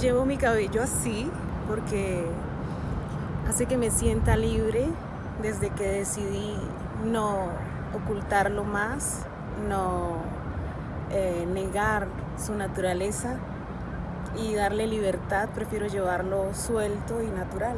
Llevo mi cabello así porque hace que me sienta libre desde que decidí no ocultarlo más, no eh, negar su naturaleza y darle libertad, prefiero llevarlo suelto y natural.